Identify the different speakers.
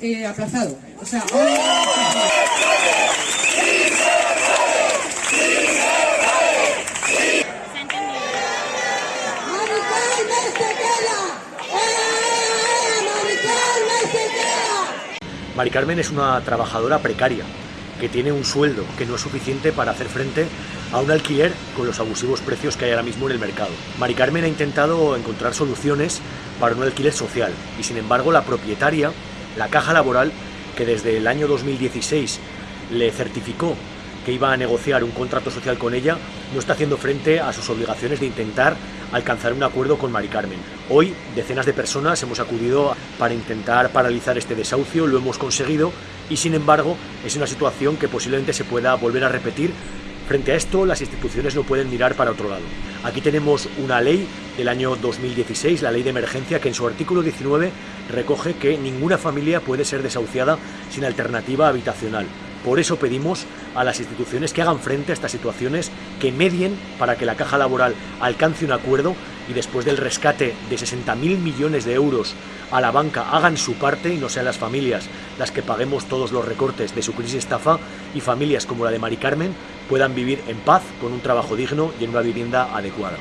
Speaker 1: eh, aplazado. O sea,
Speaker 2: ¡Mari Carmen se queda! ¡Eh! ¡Mari Carmen se queda!
Speaker 3: Mari Carmen es una trabajadora precaria que tiene un sueldo que no es suficiente para hacer frente a un alquiler con los abusivos precios que hay ahora mismo en el mercado. Mari Carmen ha intentado encontrar soluciones para un alquiler social y sin embargo la propietaria, la caja laboral, que desde el año 2016 le certificó que iba a negociar un contrato social con ella, no está haciendo frente a sus obligaciones de intentar alcanzar un acuerdo con Mari Carmen. Hoy decenas de personas hemos acudido para intentar paralizar este desahucio, lo hemos conseguido y sin embargo es una situación que posiblemente se pueda volver a repetir. Frente a esto, las instituciones no pueden mirar para otro lado. Aquí tenemos una ley del año 2016, la ley de emergencia, que en su artículo 19 recoge que ninguna familia puede ser desahuciada sin alternativa habitacional. Por eso pedimos a las instituciones que hagan frente a estas situaciones, que medien para que la caja laboral alcance un acuerdo y después del rescate de 60.000 millones de euros a la banca hagan su parte y no sean las familias las que paguemos todos los recortes de su crisis estafa y familias como la de Mari Carmen puedan vivir en paz con un trabajo digno y en una vivienda adecuada.